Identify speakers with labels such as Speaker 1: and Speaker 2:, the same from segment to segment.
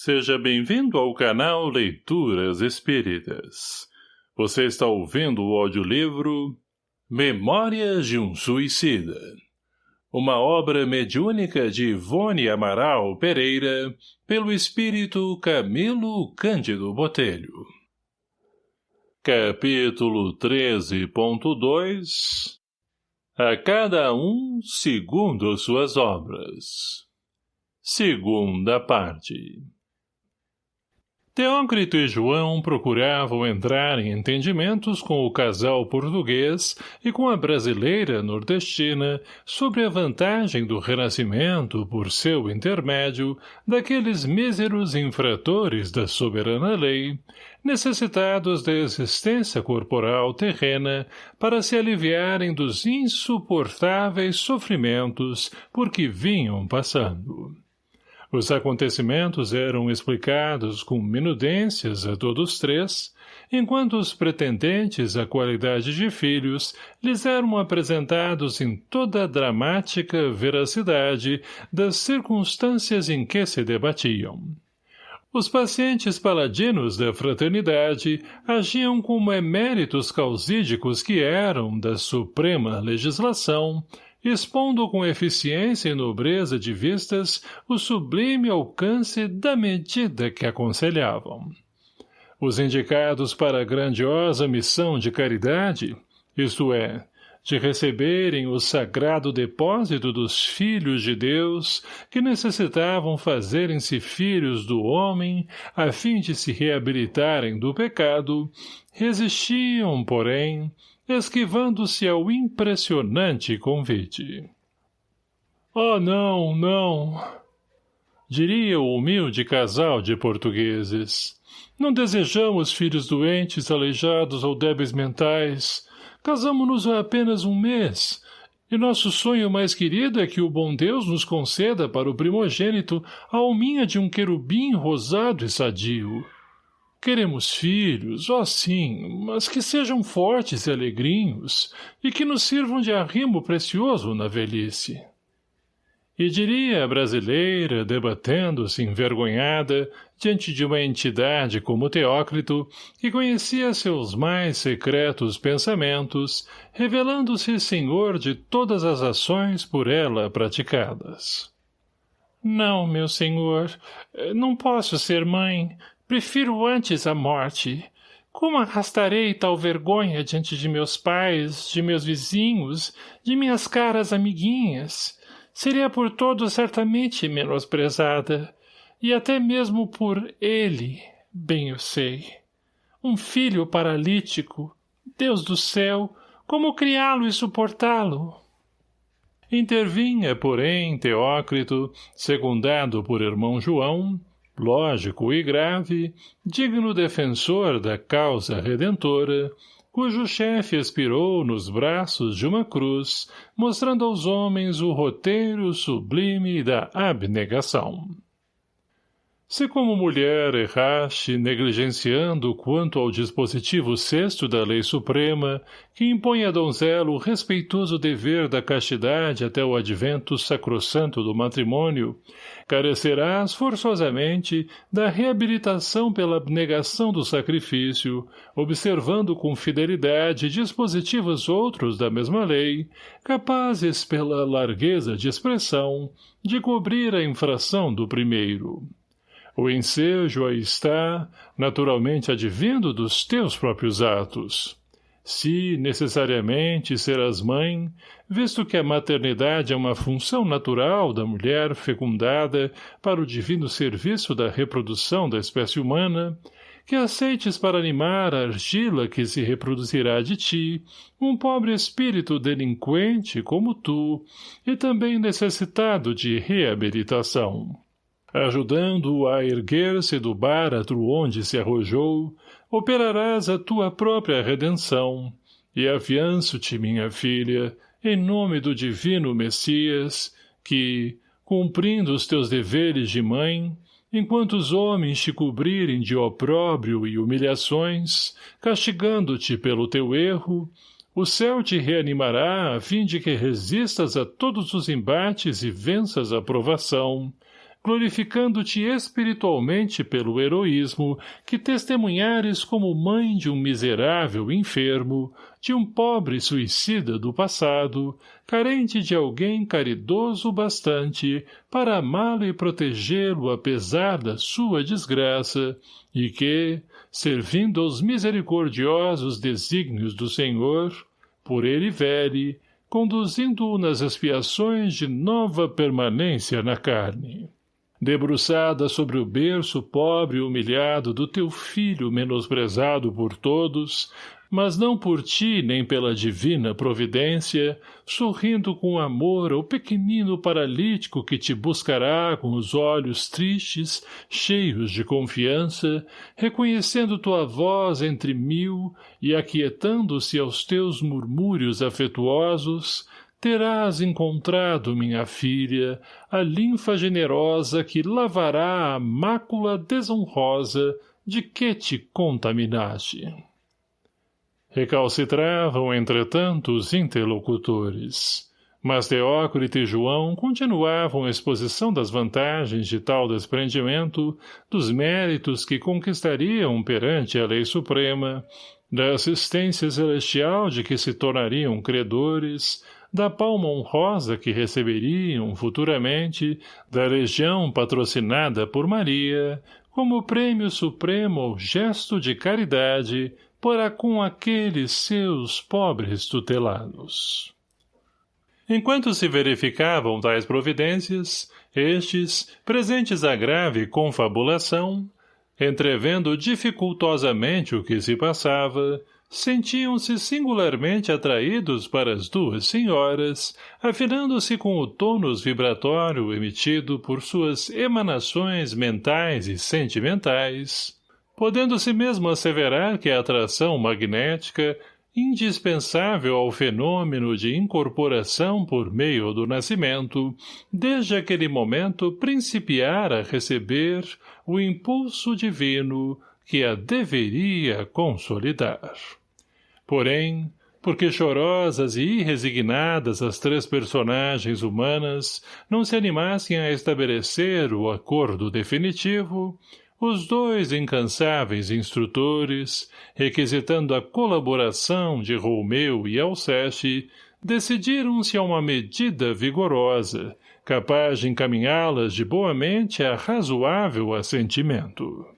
Speaker 1: Seja bem-vindo ao canal Leituras Espíritas. Você está ouvindo o audiolivro Memórias de um Suicida. Uma obra mediúnica de Ivone Amaral Pereira, pelo espírito Camilo Cândido Botelho. Capítulo 13.2 A cada um segundo suas obras. Segunda parte Teócrito e João procuravam entrar em entendimentos com o casal português e com a brasileira nordestina sobre a vantagem do renascimento por seu intermédio daqueles míseros infratores da soberana lei, necessitados da existência corporal terrena para se aliviarem dos insuportáveis sofrimentos por que vinham passando. Os acontecimentos eram explicados com minudências a todos três, enquanto os pretendentes à qualidade de filhos lhes eram apresentados em toda a dramática veracidade das circunstâncias em que se debatiam. Os pacientes paladinos da fraternidade agiam como eméritos causídicos que eram da suprema legislação, expondo com eficiência e nobreza de vistas o sublime alcance da medida que aconselhavam. Os indicados para a grandiosa missão de caridade, isto é, de receberem o sagrado depósito dos filhos de Deus que necessitavam fazerem-se filhos do homem a fim de se reabilitarem do pecado, resistiam, porém, esquivando-se ao impressionante convite. Oh, não, não! Diria o humilde casal de portugueses. Não desejamos filhos doentes, aleijados ou débeis mentais. Casamo-nos há apenas um mês, e nosso sonho mais querido é que o bom Deus nos conceda para o primogênito a alminha de um querubim rosado e sadio. Queremos filhos, ó oh sim, mas que sejam fortes e alegrinhos, e que nos sirvam de arrimo precioso na velhice. E diria a brasileira, debatendo-se envergonhada, diante de uma entidade como Teócrito, que conhecia seus mais secretos pensamentos, revelando-se senhor de todas as ações por ela praticadas. Não, meu senhor, não posso ser mãe, Prefiro antes a morte. Como arrastarei tal vergonha diante de meus pais, de meus vizinhos, de minhas caras amiguinhas? Seria por todos certamente menosprezada, e até mesmo por ele, bem eu sei. Um filho paralítico, Deus do céu, como criá-lo e suportá-lo? Intervinha, porém, Teócrito, secundado por irmão João, lógico e grave, digno defensor da causa redentora, cujo chefe expirou nos braços de uma cruz, mostrando aos homens o roteiro sublime da abnegação. Se como mulher erraste, negligenciando quanto ao dispositivo sexto da lei suprema, que impõe a donzela o respeitoso dever da castidade até o advento sacrossanto do matrimônio, carecerás forçosamente da reabilitação pela abnegação do sacrifício, observando com fidelidade dispositivos outros da mesma lei, capazes pela largueza de expressão, de cobrir a infração do primeiro. O ensejo aí está, naturalmente advindo dos teus próprios atos. Se, necessariamente, serás mãe, visto que a maternidade é uma função natural da mulher fecundada para o divino serviço da reprodução da espécie humana, que aceites para animar a argila que se reproduzirá de ti, um pobre espírito delinquente como tu, e também necessitado de reabilitação ajudando-o a erguer-se do báratro onde se arrojou, operarás a tua própria redenção, e afianço-te, minha filha, em nome do divino Messias, que, cumprindo os teus deveres de mãe, enquanto os homens te cobrirem de opróbrio e humilhações, castigando-te pelo teu erro, o céu te reanimará a fim de que resistas a todos os embates e venças a provação, glorificando-te espiritualmente pelo heroísmo que testemunhares como mãe de um miserável enfermo, de um pobre suicida do passado, carente de alguém caridoso bastante para amá-lo e protegê-lo apesar da sua desgraça, e que, servindo aos misericordiosos desígnios do Senhor, por ele vele, conduzindo-o nas expiações de nova permanência na carne debruçada sobre o berço pobre e humilhado do teu filho menosprezado por todos, mas não por ti nem pela divina providência, sorrindo com amor ao pequenino paralítico que te buscará com os olhos tristes, cheios de confiança, reconhecendo tua voz entre mil e aquietando-se aos teus murmúrios afetuosos, terás encontrado, minha filha, a linfa generosa que lavará a mácula desonrosa de que te contaminaste. Recalcitravam, entretanto, os interlocutores. Mas Teócrito e João continuavam a exposição das vantagens de tal desprendimento, dos méritos que conquistariam perante a lei suprema, da assistência celestial de que se tornariam credores, da palma honrosa que receberiam futuramente da legião patrocinada por Maria, como prêmio supremo ao gesto de caridade para com aqueles seus pobres tutelados. Enquanto se verificavam tais providências, estes, presentes à grave confabulação, entrevendo dificultosamente o que se passava, sentiam-se singularmente atraídos para as duas senhoras, afinando-se com o tônus vibratório emitido por suas emanações mentais e sentimentais, podendo-se mesmo asseverar que a atração magnética, indispensável ao fenômeno de incorporação por meio do nascimento, desde aquele momento principiara a receber o impulso divino que a deveria consolidar. Porém, porque chorosas e irresignadas as três personagens humanas não se animassem a estabelecer o acordo definitivo, os dois incansáveis instrutores, requisitando a colaboração de Romeu e Alceste, decidiram-se a uma medida vigorosa, capaz de encaminhá-las de boamente a razoável assentimento.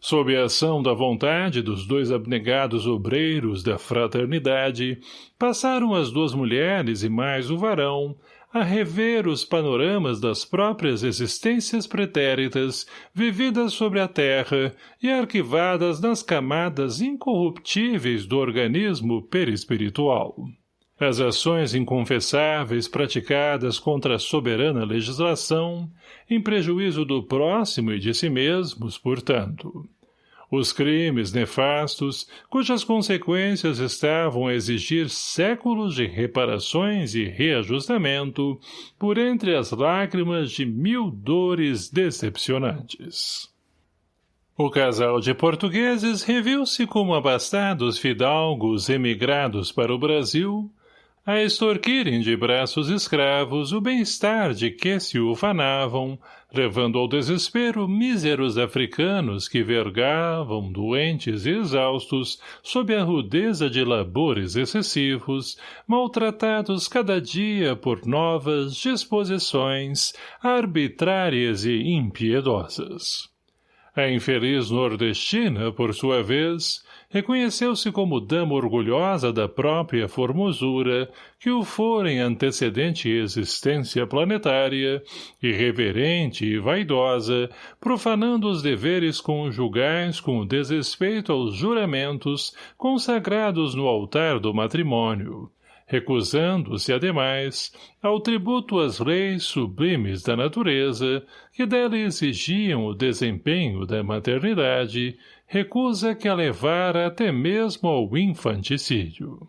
Speaker 1: Sob a ação da vontade dos dois abnegados obreiros da fraternidade, passaram as duas mulheres e mais o varão a rever os panoramas das próprias existências pretéritas vividas sobre a terra e arquivadas nas camadas incorruptíveis do organismo perispiritual. As ações inconfessáveis praticadas contra a soberana legislação, em prejuízo do próximo e de si mesmos, portanto. Os crimes nefastos, cujas consequências estavam a exigir séculos de reparações e reajustamento, por entre as lágrimas de mil dores decepcionantes. O casal de portugueses reviu-se como abastados fidalgos emigrados para o Brasil, a extorquirem de braços escravos o bem-estar de que se ufanavam, levando ao desespero míseros africanos que vergavam, doentes e exaustos, sob a rudeza de labores excessivos, maltratados cada dia por novas disposições arbitrárias e impiedosas. A infeliz nordestina, por sua vez, reconheceu-se como dama orgulhosa da própria formosura que o fora em antecedente existência planetária, irreverente e vaidosa, profanando os deveres conjugais com desrespeito aos juramentos consagrados no altar do matrimônio, recusando-se, ademais, ao tributo às leis sublimes da natureza, que dela exigiam o desempenho da maternidade, recusa que a levara até mesmo ao infanticídio.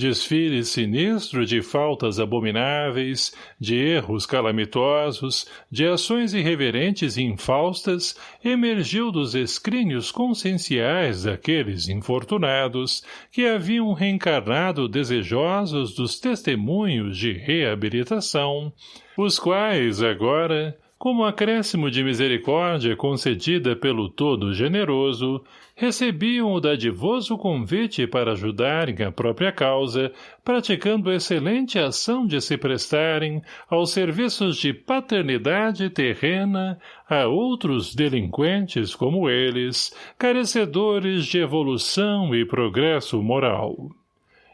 Speaker 1: Desfile sinistro de faltas abomináveis, de erros calamitosos, de ações irreverentes e infaustas, emergiu dos escrínios conscienciais daqueles infortunados que haviam reencarnado desejosos dos testemunhos de reabilitação, os quais, agora, como acréscimo de misericórdia concedida pelo Todo-Generoso, recebiam o dadivoso convite para ajudarem a própria causa, praticando excelente ação de se prestarem aos serviços de paternidade terrena a outros delinquentes como eles, carecedores de evolução e progresso moral.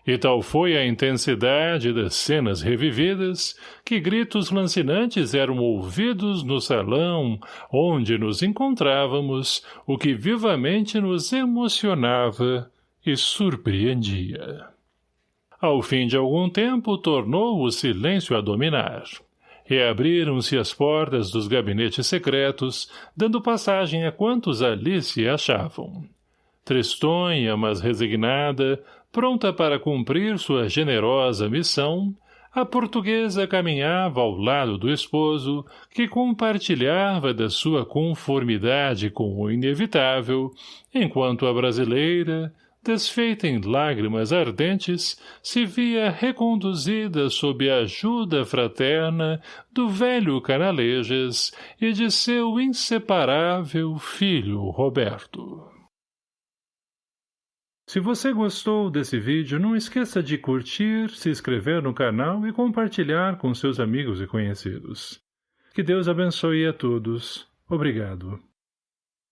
Speaker 1: E tal foi a intensidade das cenas revividas, que gritos lancinantes eram ouvidos no salão onde nos encontrávamos, o que vivamente nos emocionava e surpreendia. Ao fim de algum tempo, tornou o silêncio a dominar. Reabriram-se as portas dos gabinetes secretos, dando passagem a quantos ali se achavam. Tristonha, mas resignada, pronta para cumprir sua generosa missão, a portuguesa caminhava ao lado do esposo, que compartilhava da sua conformidade com o inevitável, enquanto a brasileira, desfeita em lágrimas ardentes, se via reconduzida sob a ajuda fraterna do velho Canalejas e de seu inseparável filho Roberto. Se você gostou desse vídeo, não esqueça de curtir, se inscrever no canal e compartilhar com seus amigos e conhecidos. Que Deus abençoe a todos. Obrigado.